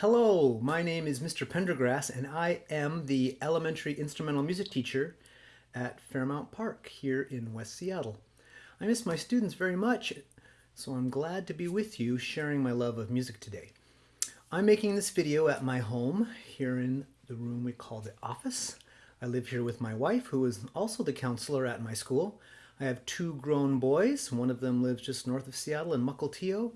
Hello, my name is Mr. Pendergrass and I am the elementary instrumental music teacher at Fairmount Park here in West Seattle. I miss my students very much, so I'm glad to be with you sharing my love of music today. I'm making this video at my home here in the room we call the office. I live here with my wife who is also the counselor at my school. I have two grown boys. One of them lives just north of Seattle in Mukilteo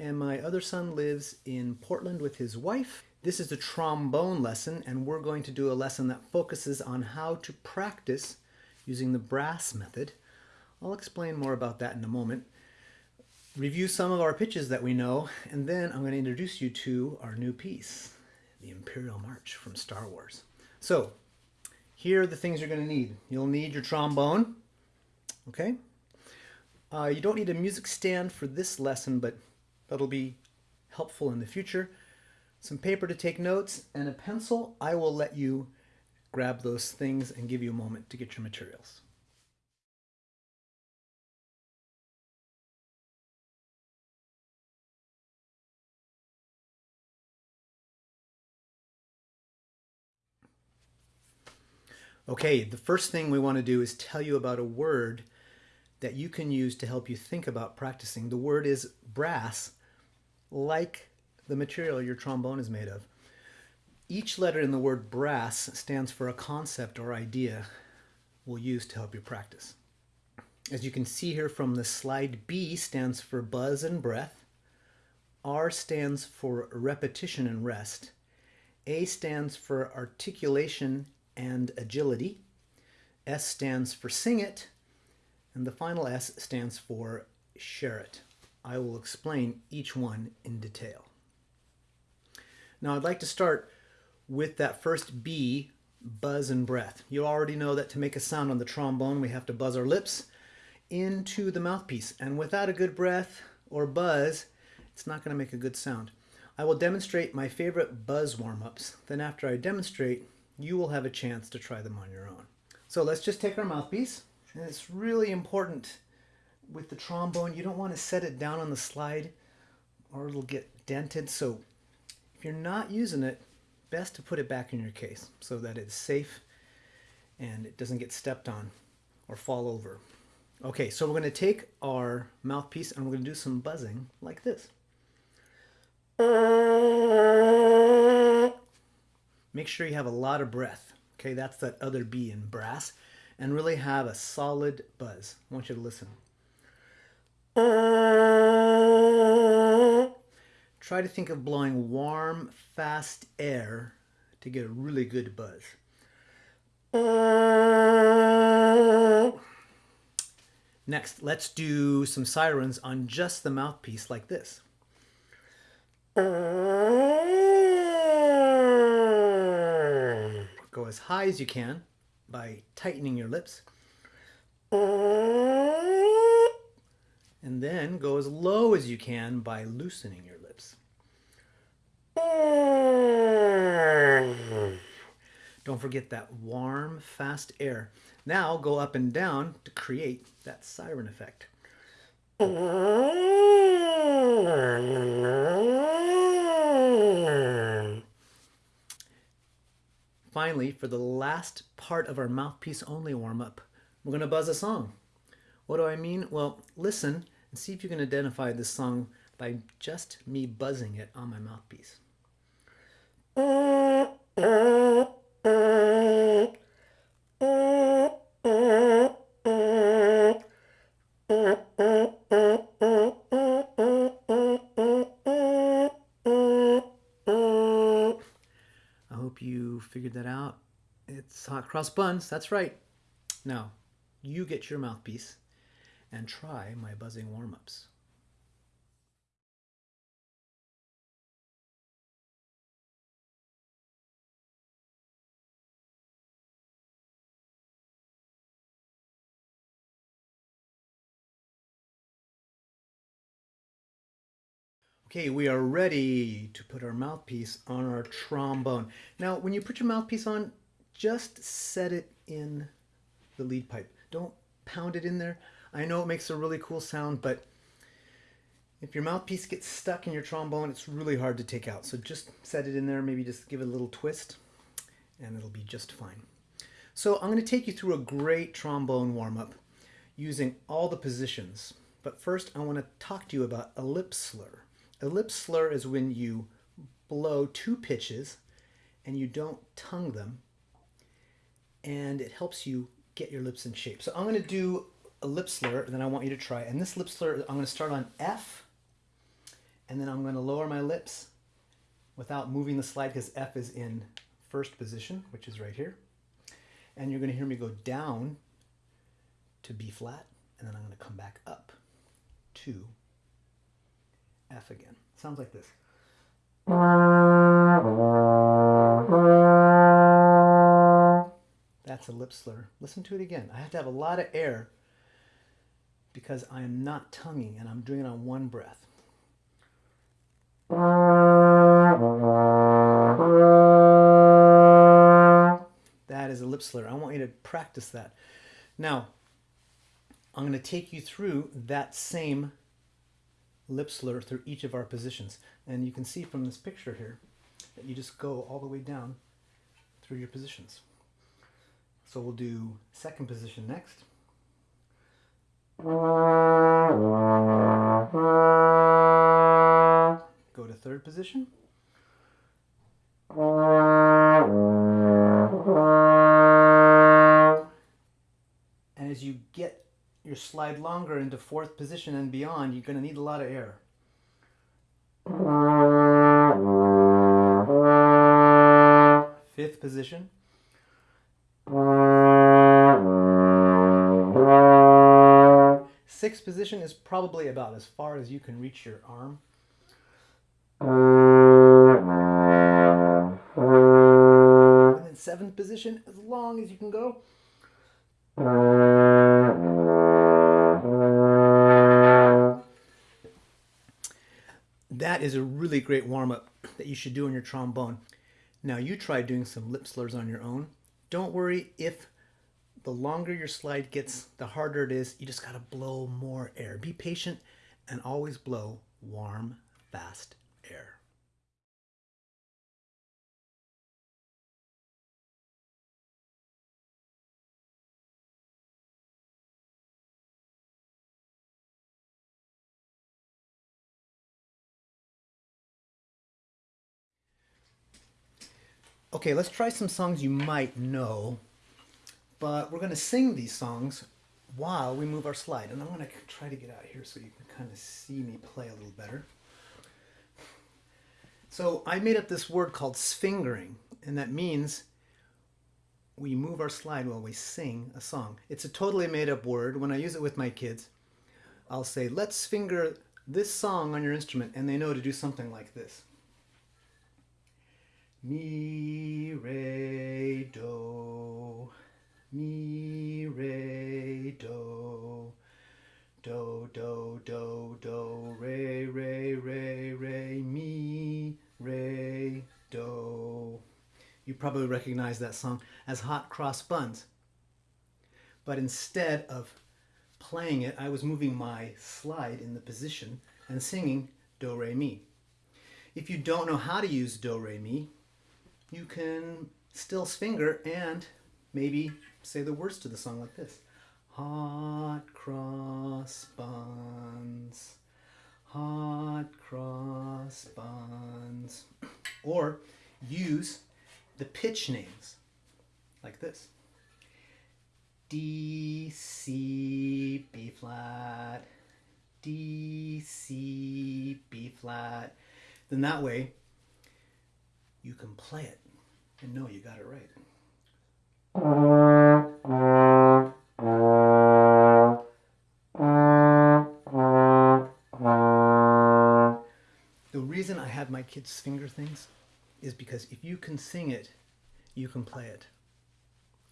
and my other son lives in Portland with his wife. This is the trombone lesson and we're going to do a lesson that focuses on how to practice using the brass method. I'll explain more about that in a moment. Review some of our pitches that we know and then I'm going to introduce you to our new piece, the Imperial March from Star Wars. So here are the things you're going to need. You'll need your trombone, okay? Uh, you don't need a music stand for this lesson, but that'll be helpful in the future. Some paper to take notes and a pencil. I will let you grab those things and give you a moment to get your materials. Okay, the first thing we want to do is tell you about a word that you can use to help you think about practicing. The word is brass, like the material your trombone is made of. Each letter in the word brass stands for a concept or idea we'll use to help you practice. As you can see here from the slide, B stands for buzz and breath. R stands for repetition and rest. A stands for articulation and agility. S stands for sing it. And the final S stands for share it. I will explain each one in detail. Now I'd like to start with that first B, buzz and breath. You already know that to make a sound on the trombone we have to buzz our lips into the mouthpiece and without a good breath or buzz it's not going to make a good sound. I will demonstrate my favorite buzz warm-ups. Then after I demonstrate you will have a chance to try them on your own. So let's just take our mouthpiece and it's really important with the trombone, you don't want to set it down on the slide or it'll get dented. So if you're not using it, best to put it back in your case so that it's safe and it doesn't get stepped on or fall over. Okay, so we're going to take our mouthpiece and we're going to do some buzzing like this. Make sure you have a lot of breath. Okay, that's that other B in brass. And really have a solid buzz. I want you to listen. Try to think of blowing warm, fast air to get a really good buzz. Next, let's do some sirens on just the mouthpiece like this. Go as high as you can by tightening your lips. And then go as low as you can by loosening your lips. Don't forget that warm, fast air. Now go up and down to create that siren effect. Finally, for the last part of our mouthpiece only warm-up, we're going to buzz a song. What do I mean? Well, listen and see if you can identify this song by just me buzzing it on my mouthpiece. I hope you figured that out. It's hot cross buns, that's right. Now, you get your mouthpiece and try my buzzing warm-ups. Okay, we are ready to put our mouthpiece on our trombone. Now, when you put your mouthpiece on, just set it in the lead pipe. Don't pound it in there. I know it makes a really cool sound, but If your mouthpiece gets stuck in your trombone, it's really hard to take out. So just set it in there, maybe just give it a little twist, and it'll be just fine. So I'm going to take you through a great trombone warm-up using all the positions. But first, I want to talk to you about a lip slur. A lip slur is when you blow two pitches and you don't tongue them, and it helps you get your lips in shape. So I'm going to do a lip slur that I want you to try. And this lip slur, I'm going to start on F, and then I'm going to lower my lips without moving the slide because F is in first position, which is right here. And you're going to hear me go down to B flat, and then I'm going to come back up to F again. Sounds like this. That's a lip slur. Listen to it again. I have to have a lot of air because I am not tonguing and I'm doing it on one breath. That is a lip slur. I want you to practice that. Now, I'm going to take you through that same lip slur through each of our positions. And you can see from this picture here that you just go all the way down through your positions. So we'll do second position next. Go to third position. Your slide longer into fourth position and beyond, you're going to need a lot of air. Fifth position. Sixth position is probably about as far as you can reach your arm. And then seventh position, as long as you can go. Is a really great warm-up that you should do on your trombone. Now you try doing some lip slurs on your own. Don't worry if the longer your slide gets, the harder it is. You just got to blow more air. Be patient and always blow warm, fast air. Okay, let's try some songs you might know, but we're going to sing these songs while we move our slide. And I'm going to try to get out here so you can kind of see me play a little better. So I made up this word called sfingering, and that means we move our slide while we sing a song. It's a totally made up word. When I use it with my kids, I'll say, let's finger this song on your instrument, and they know to do something like this. Mi, re, do, mi, re, do, do, do, do, do, re, re, re, re, mi, re, do. You probably recognize that song as Hot Cross Buns. But instead of playing it, I was moving my slide in the position and singing do, re, mi. If you don't know how to use do, re, mi, you can still finger and maybe say the words to the song like this. Hot cross buns, hot cross buns. Or use the pitch names like this. D, C, B flat, D, C, B flat. Then that way you can play it and know you got it right. The reason I have my kids finger things is because if you can sing it, you can play it.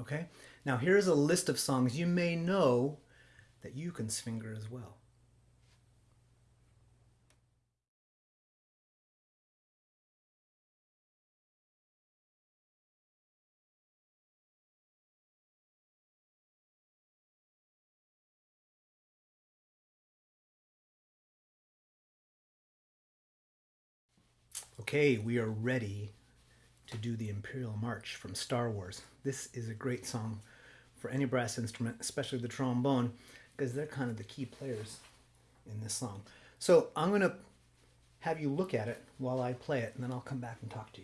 Okay? Now here's a list of songs you may know that you can finger as well. Okay, we are ready to do the Imperial March from Star Wars. This is a great song for any brass instrument, especially the trombone, because they're kind of the key players in this song. So I'm going to have you look at it while I play it, and then I'll come back and talk to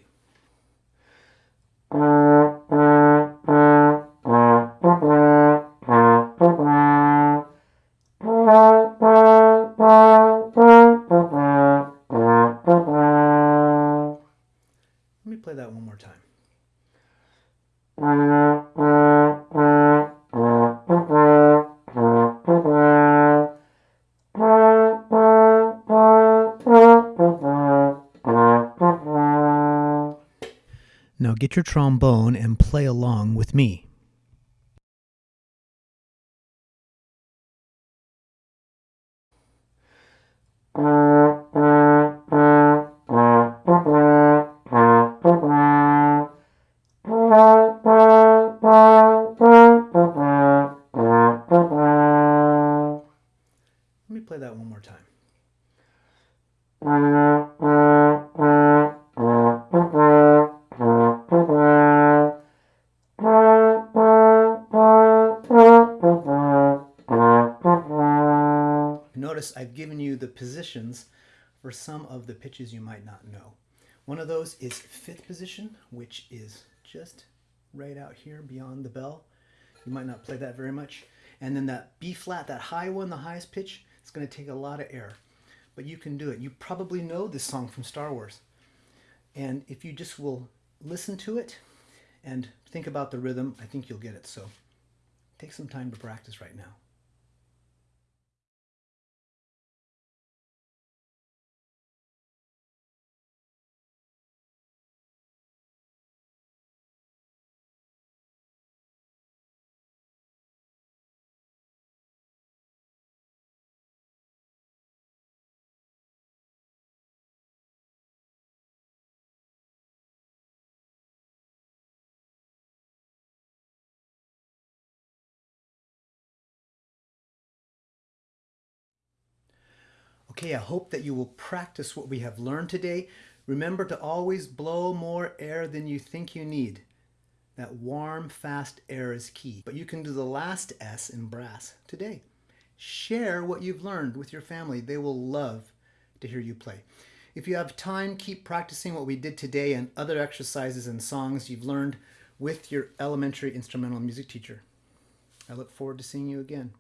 you. time. Now get your trombone and play along with me. Let more time. Notice I've given you the positions for some of the pitches you might not know. One of those is fifth position, which is just right out here beyond the bell. You might not play that very much. And then that B flat, that high one, the highest pitch, it's going to take a lot of air. But you can do it. You probably know this song from Star Wars. And if you just will listen to it and think about the rhythm, I think you'll get it. So take some time to practice right now. Okay, I hope that you will practice what we have learned today. Remember to always blow more air than you think you need. That warm, fast air is key. But you can do the last S in brass today. Share what you've learned with your family. They will love to hear you play. If you have time, keep practicing what we did today and other exercises and songs you've learned with your elementary instrumental music teacher. I look forward to seeing you again.